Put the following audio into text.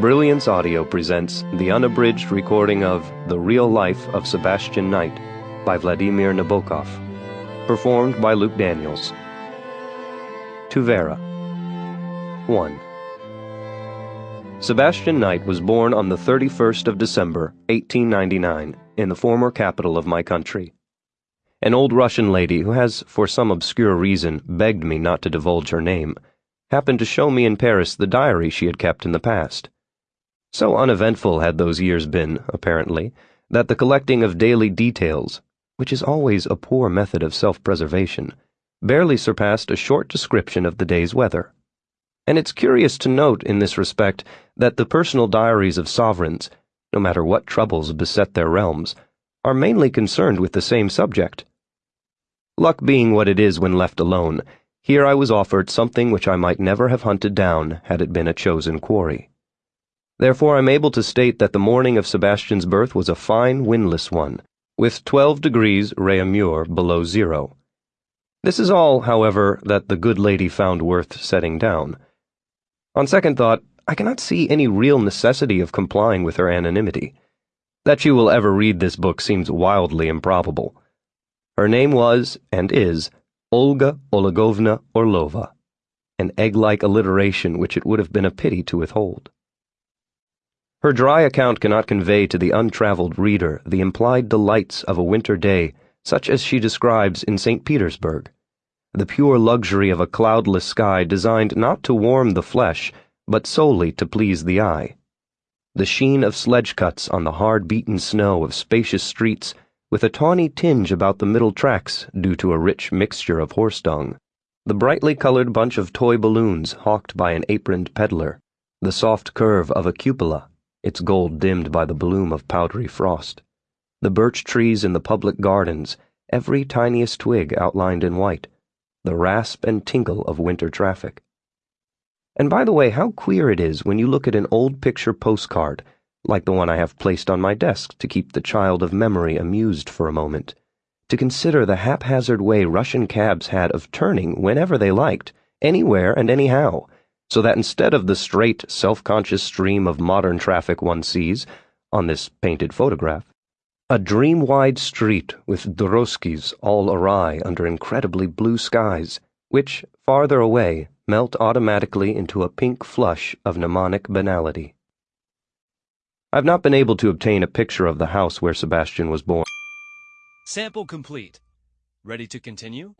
Brilliance Audio presents the unabridged recording of The Real Life of Sebastian Knight by Vladimir Nabokov, performed by Luke Daniels. To Vera 1. Sebastian Knight was born on the 31st of December, 1899, in the former capital of my country. An old Russian lady who has, for some obscure reason, begged me not to divulge her name, happened to show me in Paris the diary she had kept in the past. So uneventful had those years been, apparently, that the collecting of daily details, which is always a poor method of self preservation, barely surpassed a short description of the day's weather. And it's curious to note in this respect that the personal diaries of sovereigns, no matter what troubles beset their realms, are mainly concerned with the same subject. Luck being what it is when left alone, here I was offered something which I might never have hunted down had it been a chosen quarry. Therefore, I'm able to state that the morning of Sebastian's birth was a fine, windless one, with 12 degrees Réaumur below zero. This is all, however, that the good lady found worth setting down. On second thought, I cannot see any real necessity of complying with her anonymity. That she will ever read this book seems wildly improbable. Her name was, and is, Olga Olegovna Orlova, an egg-like alliteration which it would have been a pity to withhold. Her dry account cannot convey to the untraveled reader the implied delights of a winter day such as she describes in St. Petersburg, the pure luxury of a cloudless sky designed not to warm the flesh, but solely to please the eye. The sheen of sledge cuts on the hard beaten snow of spacious streets, with a tawny tinge about the middle tracks due to a rich mixture of horse dung, the brightly colored bunch of toy balloons hawked by an aproned peddler, the soft curve of a cupola its gold dimmed by the bloom of powdery frost. The birch trees in the public gardens, every tiniest twig outlined in white, the rasp and tinkle of winter traffic. And by the way, how queer it is when you look at an old picture postcard, like the one I have placed on my desk to keep the child of memory amused for a moment, to consider the haphazard way Russian cabs had of turning whenever they liked, anywhere and anyhow so that instead of the straight, self-conscious stream of modern traffic one sees on this painted photograph, a dream-wide street with drozhkis all awry under incredibly blue skies, which, farther away, melt automatically into a pink flush of mnemonic banality. I've not been able to obtain a picture of the house where Sebastian was born. Sample complete. Ready to continue?